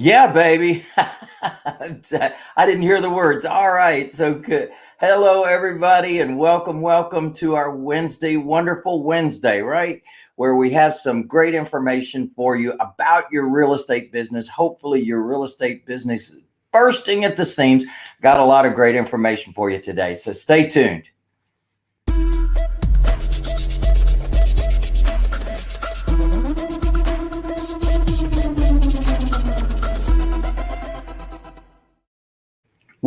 Yeah, baby. I didn't hear the words. All right. So good. Hello, everybody, and welcome, welcome to our Wednesday, wonderful Wednesday, right? Where we have some great information for you about your real estate business. Hopefully, your real estate business is bursting at the seams. Got a lot of great information for you today. So stay tuned.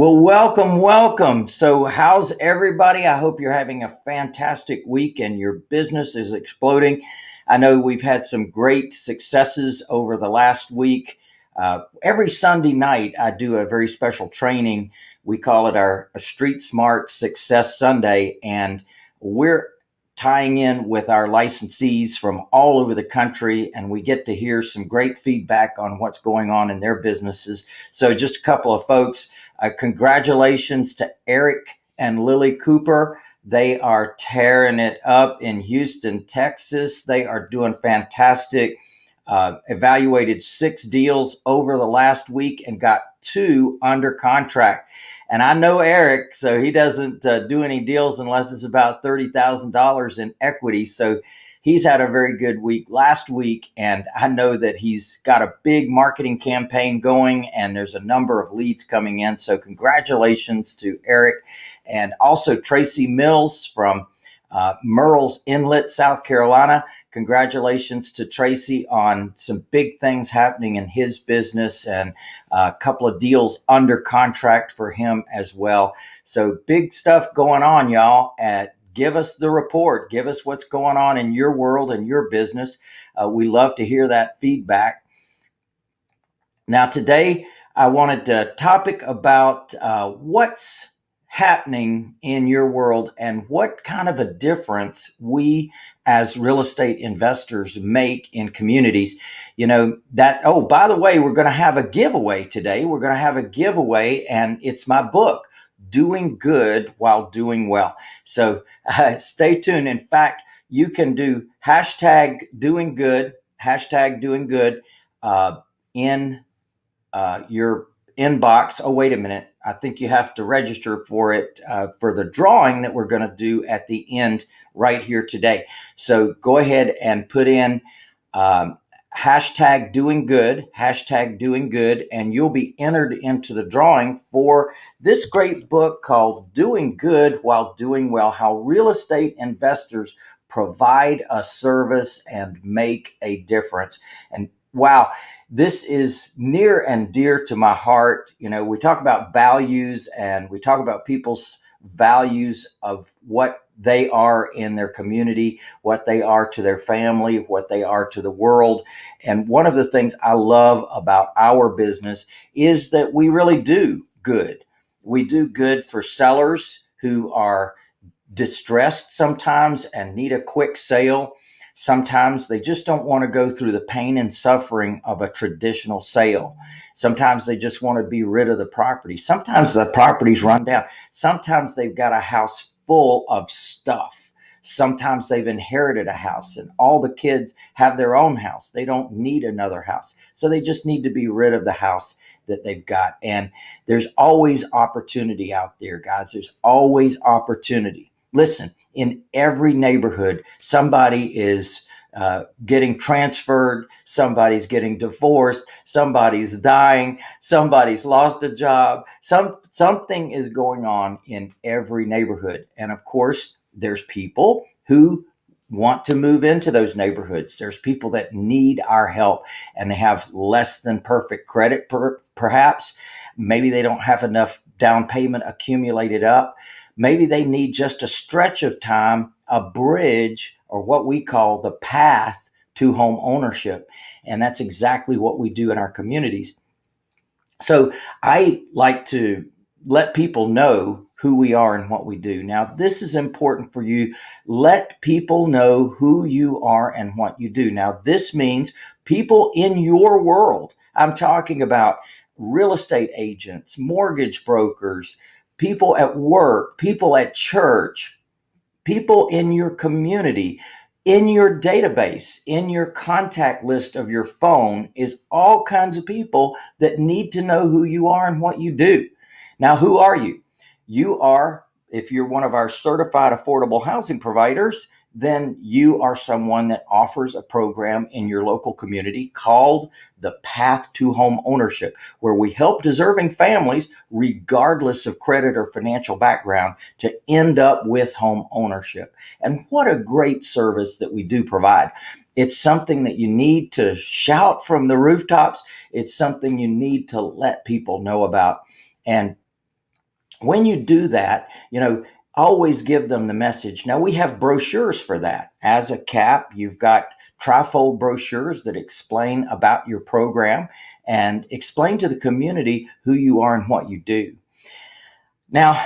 Well, welcome, welcome. So, how's everybody? I hope you're having a fantastic week and your business is exploding. I know we've had some great successes over the last week. Uh, every Sunday night, I do a very special training. We call it our Street Smart Success Sunday, and we're tying in with our licensees from all over the country, and we get to hear some great feedback on what's going on in their businesses. So, just a couple of folks uh, congratulations to Eric and Lily Cooper. They are tearing it up in Houston, Texas. They are doing fantastic. Uh, evaluated six deals over the last week and got two under contract. And I know Eric, so he doesn't uh, do any deals unless it's about $30,000 in equity. So he's had a very good week last week. And I know that he's got a big marketing campaign going and there's a number of leads coming in. So congratulations to Eric and also Tracy Mills from uh, Murrells Inlet, South Carolina. Congratulations to Tracy on some big things happening in his business and a couple of deals under contract for him as well. So big stuff going on, y'all, at give us the report. Give us what's going on in your world and your business. Uh, we love to hear that feedback. Now, today I wanted to topic about uh, what's happening in your world and what kind of a difference we as real estate investors make in communities. You know, that, oh, by the way, we're going to have a giveaway today. We're going to have a giveaway, and it's my book doing good while doing well. So uh, stay tuned. In fact, you can do hashtag doing good, hashtag doing good uh, in uh, your inbox. Oh, wait a minute. I think you have to register for it uh, for the drawing that we're going to do at the end right here today. So go ahead and put in um, hashtag doing good, hashtag doing good, and you'll be entered into the drawing for this great book called Doing Good While Doing Well How Real Estate Investors Provide a Service and Make a Difference. And wow, this is near and dear to my heart. You know, we talk about values and we talk about people's values of what they are in their community, what they are to their family, what they are to the world. And one of the things I love about our business is that we really do good. We do good for sellers who are distressed sometimes and need a quick sale. Sometimes they just don't want to go through the pain and suffering of a traditional sale. Sometimes they just want to be rid of the property. Sometimes the property's run down. Sometimes they've got a house full of stuff. Sometimes they've inherited a house and all the kids have their own house. They don't need another house. So they just need to be rid of the house that they've got. And there's always opportunity out there, guys. There's always opportunity. Listen, in every neighborhood, somebody is uh, getting transferred, somebody's getting divorced, somebody's dying, somebody's lost a job. Some something is going on in every neighborhood, and of course, there's people who want to move into those neighborhoods. There's people that need our help, and they have less than perfect credit, per, perhaps. Maybe they don't have enough down payment accumulated up. Maybe they need just a stretch of time, a bridge or what we call the path to home ownership. And that's exactly what we do in our communities. So I like to let people know who we are and what we do. Now, this is important for you. Let people know who you are and what you do. Now, this means people in your world. I'm talking about real estate agents, mortgage brokers, people at work, people at church, people in your community, in your database, in your contact list of your phone, is all kinds of people that need to know who you are and what you do. Now, who are you? You are, if you're one of our certified affordable housing providers, then you are someone that offers a program in your local community called the Path to Home Ownership, where we help deserving families, regardless of credit or financial background, to end up with home ownership. And what a great service that we do provide. It's something that you need to shout from the rooftops. It's something you need to let people know about. And when you do that, you know, always give them the message. Now we have brochures for that. As a CAP, you've got trifold brochures that explain about your program and explain to the community who you are and what you do. Now,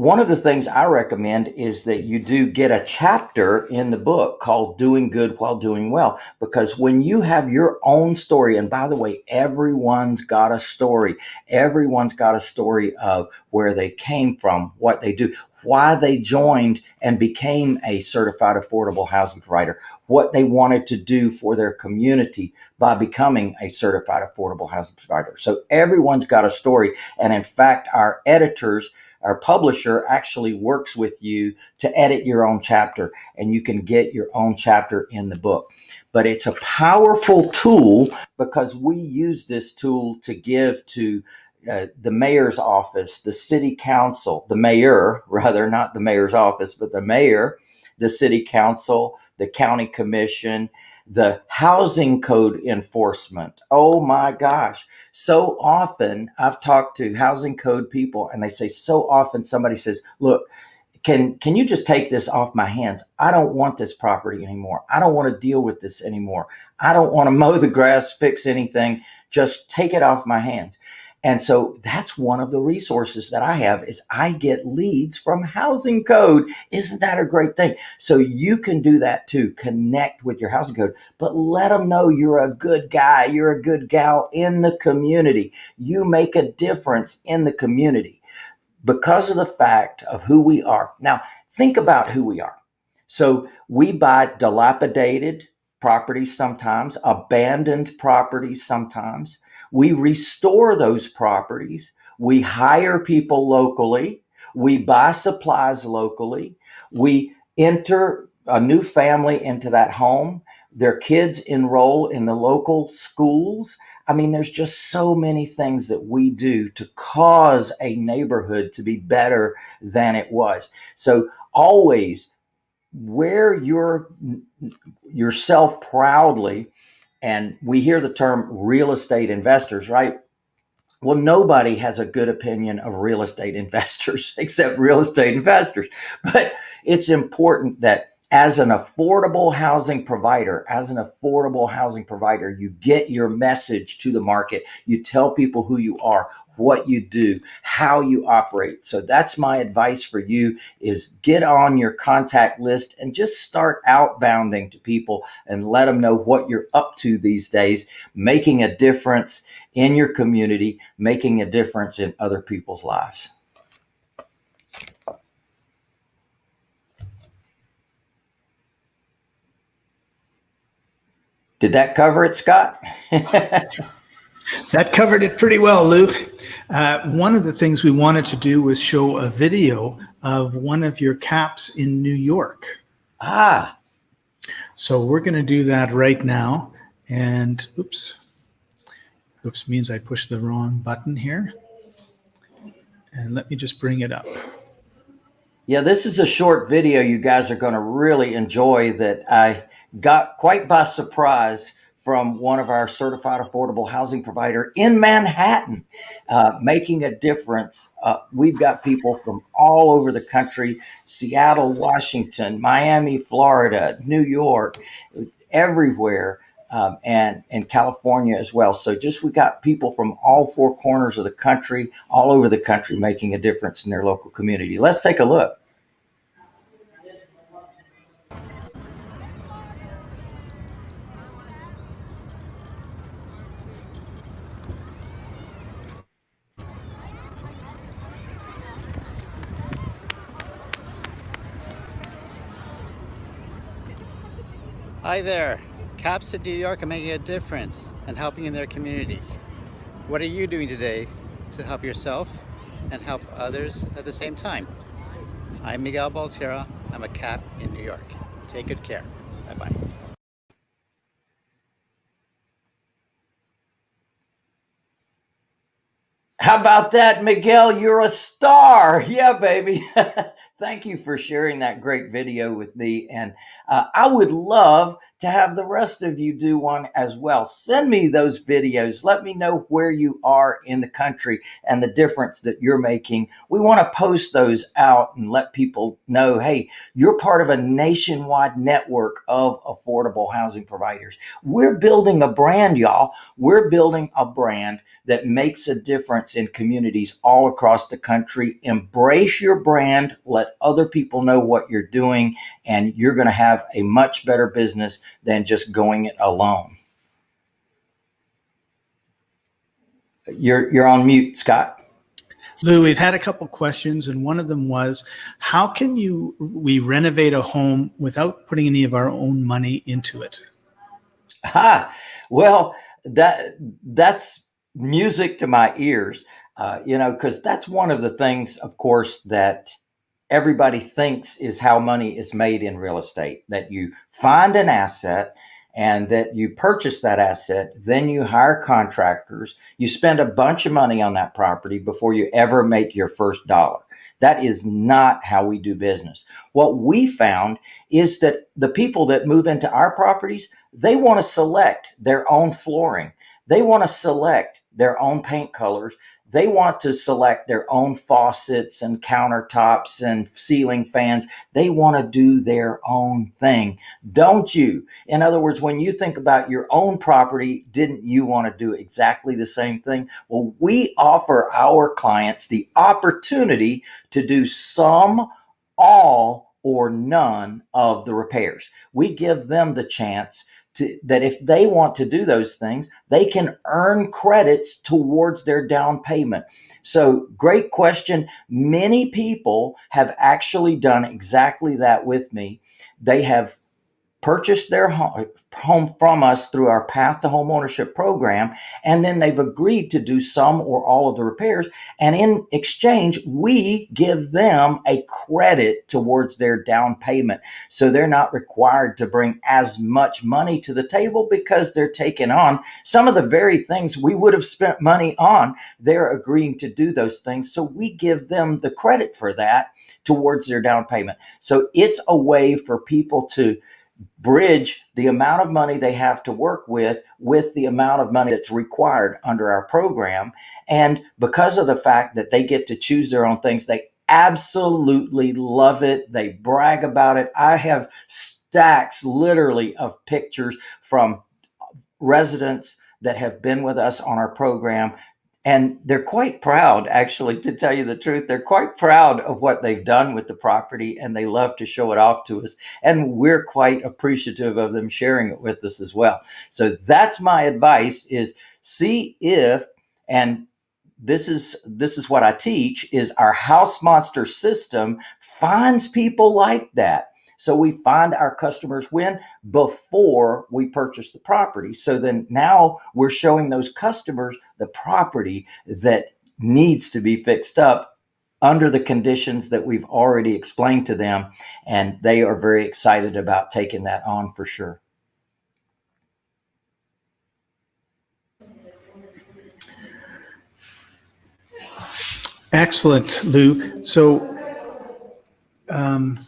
one of the things I recommend is that you do get a chapter in the book called Doing Good While Doing Well, because when you have your own story, and by the way, everyone's got a story, everyone's got a story of where they came from, what they do, why they joined and became a certified affordable housing provider, what they wanted to do for their community by becoming a certified affordable housing provider. So everyone's got a story. And in fact, our editors, our publisher actually works with you to edit your own chapter and you can get your own chapter in the book. But it's a powerful tool because we use this tool to give to uh, the mayor's office, the city council, the mayor, rather, not the mayor's office, but the mayor, the city council, the county commission, the housing code enforcement. Oh my gosh. So often I've talked to housing code people and they say so often somebody says, look, can can you just take this off my hands? I don't want this property anymore. I don't want to deal with this anymore. I don't want to mow the grass, fix anything. Just take it off my hands. And so that's one of the resources that I have is I get leads from housing code. Isn't that a great thing? So you can do that too. Connect with your housing code, but let them know you're a good guy. You're a good gal in the community. You make a difference in the community because of the fact of who we are. Now think about who we are. So we buy dilapidated properties sometimes, abandoned properties sometimes. We restore those properties. We hire people locally. We buy supplies locally. We enter a new family into that home. Their kids enroll in the local schools. I mean, there's just so many things that we do to cause a neighborhood to be better than it was. So always wear your yourself proudly and we hear the term real estate investors, right? Well, nobody has a good opinion of real estate investors except real estate investors. But it's important that as an affordable housing provider, as an affordable housing provider, you get your message to the market. You tell people who you are, what you do, how you operate. So that's my advice for you is get on your contact list and just start outbounding to people and let them know what you're up to these days, making a difference in your community, making a difference in other people's lives. Did that cover it, Scott? that covered it pretty well, Luke. Uh, one of the things we wanted to do was show a video of one of your caps in New York. Ah. So we're going to do that right now. And oops, oops means I pushed the wrong button here. And let me just bring it up. Yeah, this is a short video you guys are going to really enjoy that I got quite by surprise from one of our certified affordable housing provider in Manhattan, uh, making a difference. Uh, we've got people from all over the country, Seattle, Washington, Miami, Florida, New York, everywhere. Um, and and California as well. So just we got people from all four corners of the country, all over the country, making a difference in their local community. Let's take a look. Hi there. CAPS in New York are making a difference and helping in their communities. What are you doing today to help yourself and help others at the same time? I'm Miguel Baltierra. I'm a CAP in New York. Take good care. About that, Miguel? You're a star. Yeah, baby. Thank you for sharing that great video with me. And uh, I would love to have the rest of you do one as well. Send me those videos. Let me know where you are in the country and the difference that you're making. We want to post those out and let people know, hey, you're part of a nationwide network of affordable housing providers. We're building a brand, y'all. We're building a brand that makes a difference in communities all across the country. Embrace your brand. Let other people know what you're doing and you're going to have a much better business than just going it alone. You're, you're on mute, Scott. Lou, we've had a couple questions, and one of them was, how can you we renovate a home without putting any of our own money into it? Ah, well, that that's music to my ears, uh, you know, because that's one of the things, of course, that everybody thinks is how money is made in real estate that you find an asset and that you purchase that asset, then you hire contractors, you spend a bunch of money on that property before you ever make your first dollar. That is not how we do business. What we found is that the people that move into our properties, they want to select their own flooring. They want to select their own paint colors they want to select their own faucets and countertops and ceiling fans. They want to do their own thing. Don't you? In other words, when you think about your own property, didn't you want to do exactly the same thing? Well, we offer our clients the opportunity to do some, all, or none of the repairs. We give them the chance to, that if they want to do those things, they can earn credits towards their down payment. So, great question. Many people have actually done exactly that with me. They have purchased their home from us through our path to home ownership program and then they've agreed to do some or all of the repairs. And in exchange we give them a credit towards their down payment. So they're not required to bring as much money to the table because they're taking on some of the very things we would have spent money on. They're agreeing to do those things. So we give them the credit for that towards their down payment. So it's a way for people to bridge the amount of money they have to work with with the amount of money that's required under our program. And because of the fact that they get to choose their own things, they absolutely love it. They brag about it. I have stacks literally of pictures from residents that have been with us on our program and they're quite proud actually to tell you the truth they're quite proud of what they've done with the property and they love to show it off to us and we're quite appreciative of them sharing it with us as well. So that's my advice is see if and this is this is what i teach is our house monster system finds people like that so we find our customers when before we purchase the property. So then now we're showing those customers the property that needs to be fixed up under the conditions that we've already explained to them. And they are very excited about taking that on for sure. Excellent, Lou. So, um,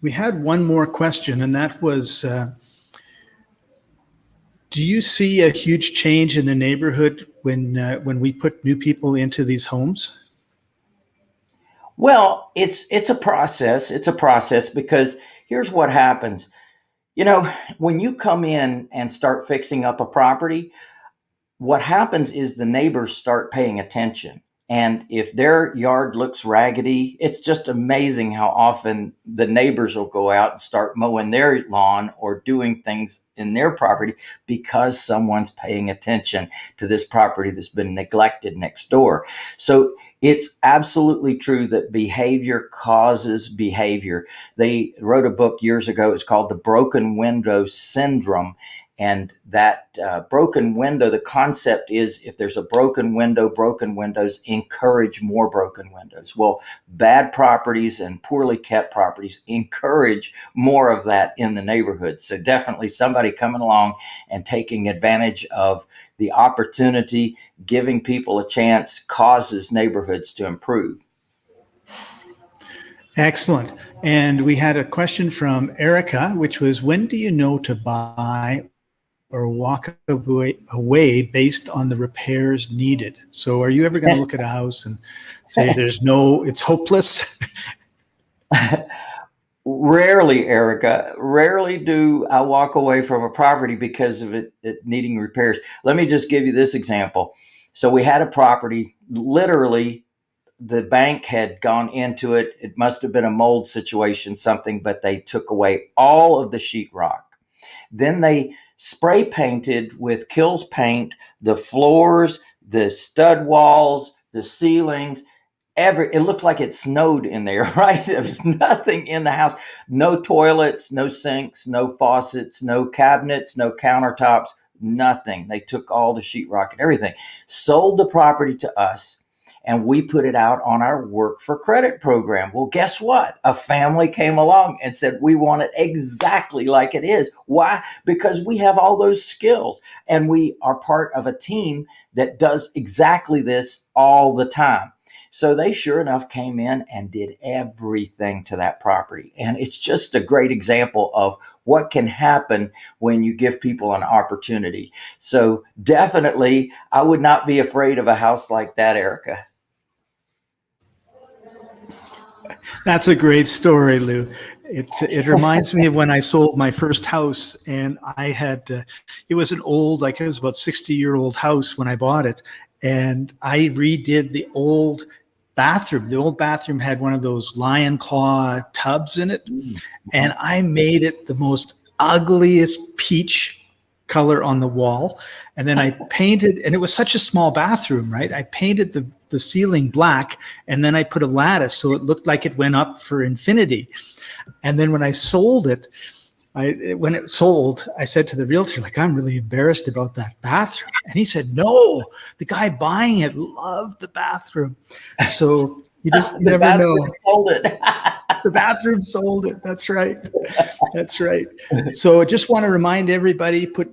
we had one more question, and that was, uh, do you see a huge change in the neighborhood when uh, when we put new people into these homes? Well, it's it's a process. It's a process because here's what happens. You know, when you come in and start fixing up a property, what happens is the neighbors start paying attention And if their yard looks raggedy, it's just amazing how often the neighbors will go out and start mowing their lawn or doing things in their property because someone's paying attention to this property that's been neglected next door. So it's absolutely true that behavior causes behavior. They wrote a book years ago. It's called The Broken Window Syndrome. And that uh, broken window, the concept is if there's a broken window, broken windows encourage more broken windows. Well, bad properties and poorly kept properties encourage more of that in the neighborhood. So definitely somebody coming along and taking advantage of the opportunity, giving people a chance causes neighborhoods to improve. Excellent. And we had a question from Erica, which was when do you know to buy or walk away, away based on the repairs needed. So are you ever going to look at a house and say there's no, it's hopeless? rarely, Erica, rarely do I walk away from a property because of it, it needing repairs. Let me just give you this example. So we had a property, literally the bank had gone into it. It must have been a mold situation, something, but they took away all of the sheetrock. Then they spray painted with Kilz paint the floors, the stud walls, the ceilings. Every it looked like it snowed in there, right? There was nothing in the house. No toilets, no sinks, no faucets, no cabinets, no countertops, nothing. They took all the sheetrock and everything. Sold the property to us and we put it out on our work for credit program. Well, guess what? A family came along and said, we want it exactly like it is. Why? Because we have all those skills and we are part of a team that does exactly this all the time. So they sure enough came in and did everything to that property. And it's just a great example of what can happen when you give people an opportunity. So definitely, I would not be afraid of a house like that, Erica. That's a great story, Lou. It, it reminds me of when I sold my first house and I had, uh, it was an old, like it was about 60 year old house when I bought it. And I redid the old bathroom. The old bathroom had one of those lion claw tubs in it. And I made it the most ugliest peach color on the wall. And then I painted, and it was such a small bathroom, right? I painted the the ceiling black and then I put a lattice so it looked like it went up for infinity. And then when I sold it, I, when it sold, I said to the realtor, like, I'm really embarrassed about that bathroom. And he said, no, the guy buying it loved the bathroom. So you just never know. Sold it. the bathroom sold it. That's right. That's right. So I just want to remind everybody, put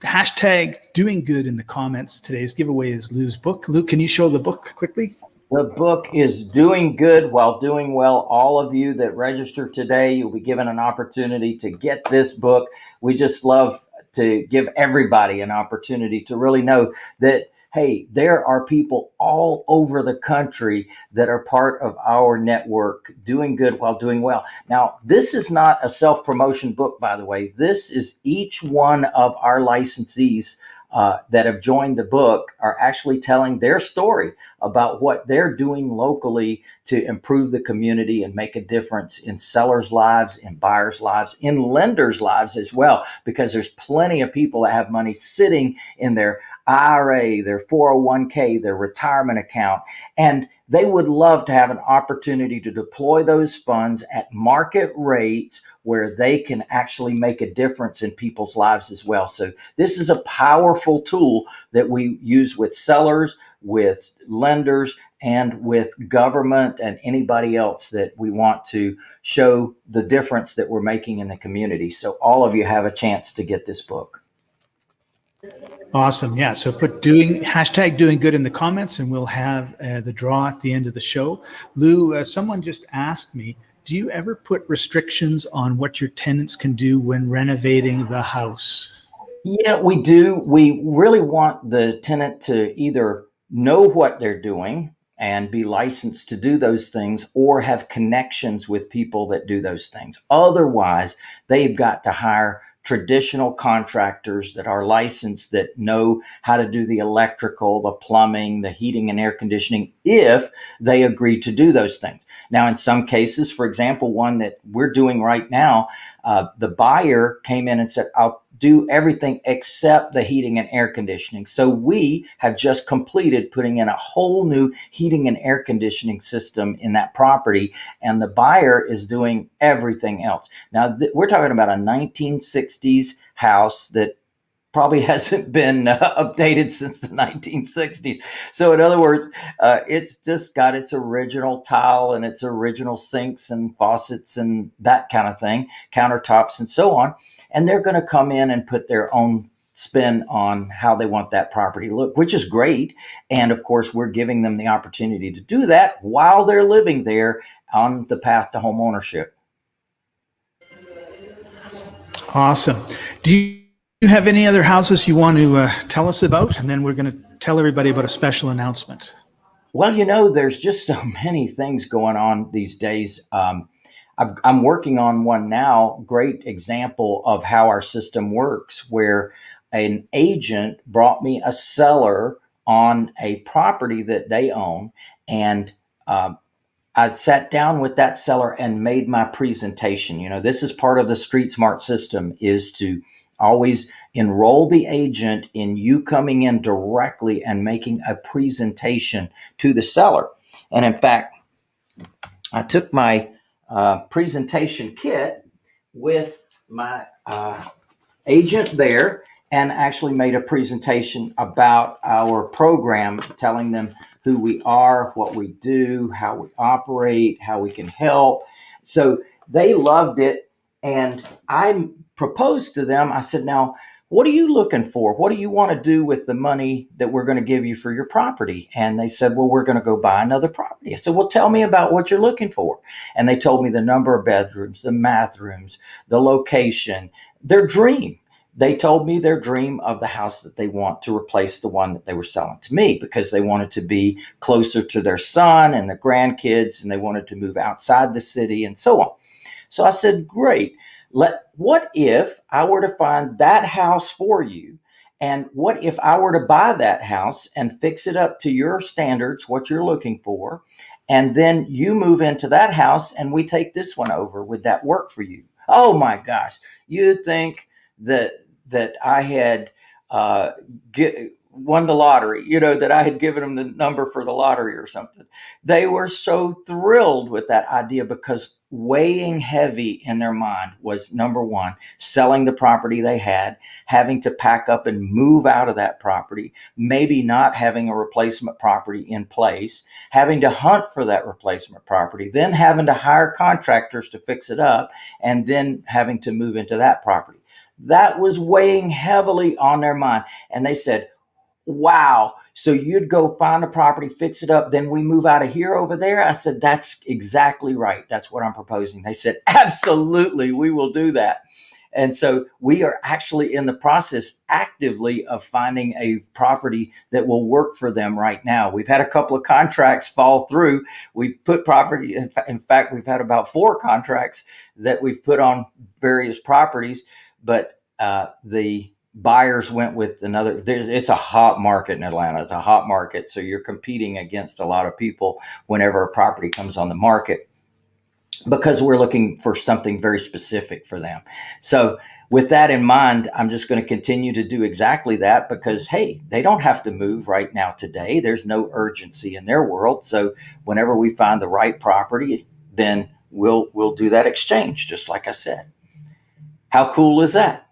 hashtag doing good in the comments. Today's giveaway is Lou's book. Lou, can you show the book quickly? The book is Doing Good While Doing Well. All of you that register today, you'll be given an opportunity to get this book. We just love to give everybody an opportunity to really know that hey, there are people all over the country that are part of our network doing good while doing well. Now, this is not a self promotion book, by the way. This is each one of our licensees uh, that have joined the book are actually telling their story about what they're doing locally to improve the community and make a difference in sellers' lives, in buyers' lives, in lenders' lives as well, because there's plenty of people that have money sitting in their IRA, their 401k, their retirement account, and they would love to have an opportunity to deploy those funds at market rates where they can actually make a difference in people's lives as well. So this is a powerful tool that we use with sellers, with lenders, and with government and anybody else that we want to show the difference that we're making in the community. So all of you have a chance to get this book. Awesome. Yeah. So put doing hashtag doing good in the comments and we'll have uh, the draw at the end of the show. Lou, uh, someone just asked me, do you ever put restrictions on what your tenants can do when renovating the house? Yeah, we do. We really want the tenant to either know what they're doing and be licensed to do those things or have connections with people that do those things. Otherwise, they've got to hire traditional contractors that are licensed that know how to do the electrical, the plumbing, the heating and air conditioning if they agree to do those things. Now, in some cases, for example, one that we're doing right now, uh, the buyer came in and said, I'll do everything except the heating and air conditioning. So we have just completed putting in a whole new heating and air conditioning system in that property, and the buyer is doing everything else. Now, we're talking about a 1960s house that probably hasn't been uh, updated since the 1960s. So, in other words, uh, it's just got its original tile and its original sinks and faucets and that kind of thing, countertops and so on. And they're going to come in and put their own spin on how they want that property to look, which is great. And of course, we're giving them the opportunity to do that while they're living there on the path to home ownership. Awesome. Do you you have any other houses you want to uh, tell us about? And then we're going to tell everybody about a special announcement. Well, you know, there's just so many things going on these days. Um, i am working on one now, great example of how our system works, where an agent brought me a seller on a property that they own. And uh, I sat down with that seller and made my presentation. You know, this is part of the Street Smart system is to always enroll the agent in you coming in directly and making a presentation to the seller. And in fact, I took my uh, presentation kit with my uh, agent there and actually made a presentation about our program, telling them who we are, what we do, how we operate, how we can help. So they loved it. And I proposed to them, I said, now, what are you looking for? What do you want to do with the money that we're going to give you for your property? And they said, well, we're going to go buy another property. I said, well, tell me about what you're looking for. And they told me the number of bedrooms, the bathrooms, the location, their dream. They told me their dream of the house that they want to replace the one that they were selling to me because they wanted to be closer to their son and their grandkids and they wanted to move outside the city and so on. So I said, great. Let what if I were to find that house for you? And what if I were to buy that house and fix it up to your standards, what you're looking for, and then you move into that house and we take this one over? Would that work for you? Oh my gosh, you'd think that that I had uh, get, won the lottery, you know, that I had given them the number for the lottery or something. They were so thrilled with that idea because weighing heavy in their mind was number one, selling the property they had, having to pack up and move out of that property, maybe not having a replacement property in place, having to hunt for that replacement property, then having to hire contractors to fix it up, and then having to move into that property. That was weighing heavily on their mind. And they said, wow. So you'd go find a property, fix it up, then we move out of here over there. I said, that's exactly right. That's what I'm proposing. They said, absolutely, we will do that. And so we are actually in the process actively of finding a property that will work for them right now. We've had a couple of contracts fall through. We've put property, in fact, we've had about four contracts that we've put on various properties, but uh, the buyers went with another it's a hot market in atlanta. It's a hot market so you're competing against a lot of people whenever a property comes on the market because we're looking for something very specific for them. So with that in mind i'm just going to continue to do exactly that because hey they don't have to move right now today. There's no urgency in their world. So whenever we find the right property then we'll we'll do that exchange just like i said. How cool is that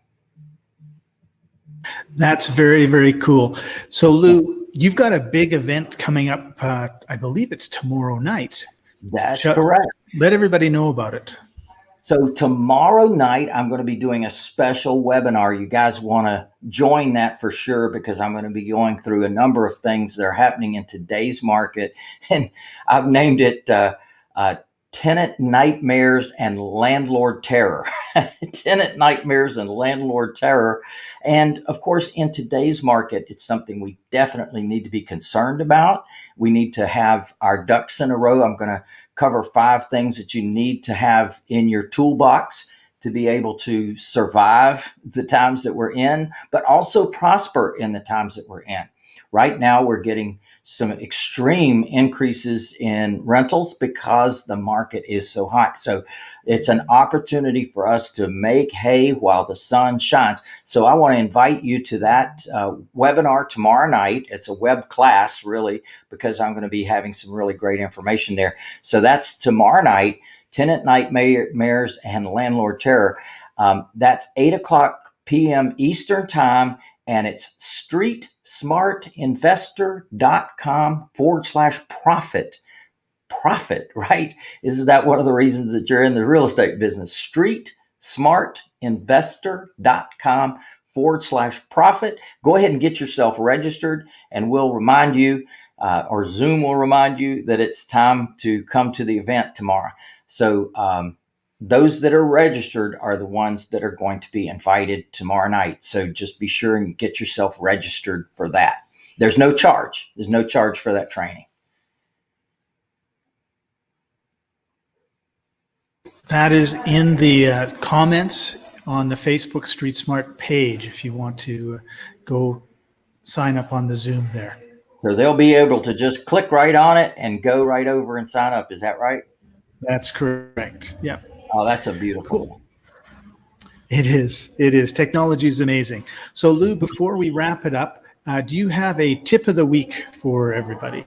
that's very, very cool. So, Lou, you've got a big event coming up. Uh, I believe it's tomorrow night. That's correct. Let everybody know about it. So, tomorrow night, I'm going to be doing a special webinar. You guys want to join that for sure because I'm going to be going through a number of things that are happening in today's market. And I've named it uh, uh, tenant nightmares and landlord terror. tenant nightmares and landlord terror. And of course, in today's market, it's something we definitely need to be concerned about. We need to have our ducks in a row. I'm going to cover five things that you need to have in your toolbox to be able to survive the times that we're in, but also prosper in the times that we're in. Right now, we're getting some extreme increases in rentals because the market is so hot. So it's an opportunity for us to make hay while the sun shines. So I want to invite you to that uh, webinar tomorrow night. It's a web class, really, because I'm going to be having some really great information there. So that's tomorrow night tenant nightmares and landlord terror. Um, that's 8 o'clock p.m. Eastern Time and it's streetsmartinvestor.com forward slash profit. Profit, right? Isn't that one of the reasons that you're in the real estate business? Streetsmartinvestor.com forward slash profit. Go ahead and get yourself registered, and we'll remind you, uh, or Zoom will remind you that it's time to come to the event tomorrow. So, um, those that are registered are the ones that are going to be invited tomorrow night. So just be sure and get yourself registered for that. There's no charge. There's no charge for that training. That is in the uh, comments on the Facebook Street Smart page if you want to uh, go sign up on the Zoom there. So they'll be able to just click right on it and go right over and sign up. Is that right? That's correct. Yeah. Oh, that's a beautiful. Cool. It is. It is. Technology is amazing. So, Lou, before we wrap it up, uh, do you have a tip of the week for everybody?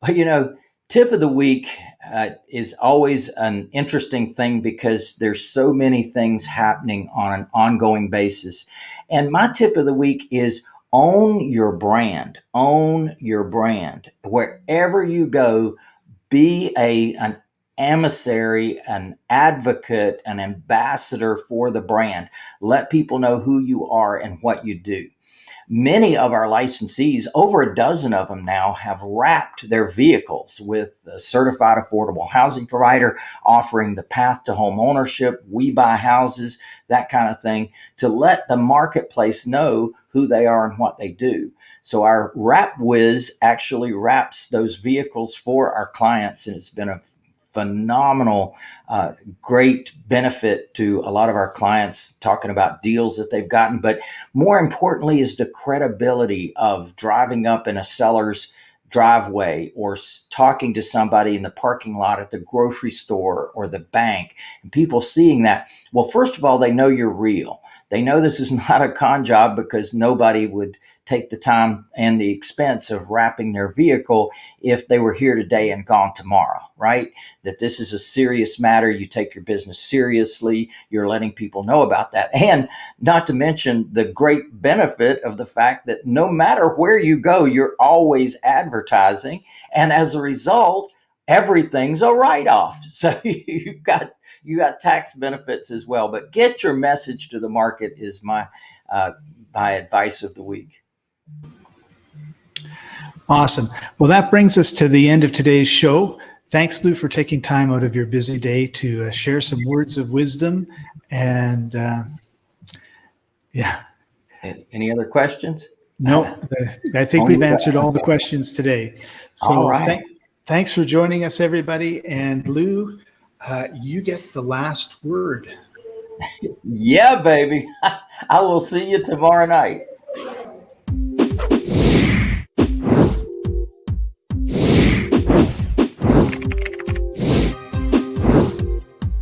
Well, you know, tip of the week uh, is always an interesting thing because there's so many things happening on an ongoing basis. And my tip of the week is own your brand. Own your brand. Wherever you go, be a an emissary, an advocate, an ambassador for the brand. Let people know who you are and what you do. Many of our licensees, over a dozen of them now, have wrapped their vehicles with a certified affordable housing provider offering the path to home ownership, we buy houses, that kind of thing, to let the marketplace know who they are and what they do. So our WrapWiz actually wraps those vehicles for our clients, and it's been a phenomenal, uh, great benefit to a lot of our clients talking about deals that they've gotten. But more importantly, is the credibility of driving up in a seller's driveway or talking to somebody in the parking lot at the grocery store or the bank and people seeing that. Well, first of all, they know you're real. They know this is not a con job because nobody would take the time and the expense of wrapping their vehicle if they were here today and gone tomorrow, right? That this is a serious matter. You take your business seriously. You're letting people know about that. And not to mention the great benefit of the fact that no matter where you go, you're always advertising. And as a result, everything's a write off. So you've got you got tax benefits as well. But get your message to the market is my uh, my advice of the week. Awesome. Well, that brings us to the end of today's show. Thanks, Lou, for taking time out of your busy day to uh, share some words of wisdom. And uh, yeah. Any other questions? No, I think we've answered all the questions today. So right. th thanks for joining us, everybody. And Lou, uh, you get the last word. yeah, baby. I will see you tomorrow night.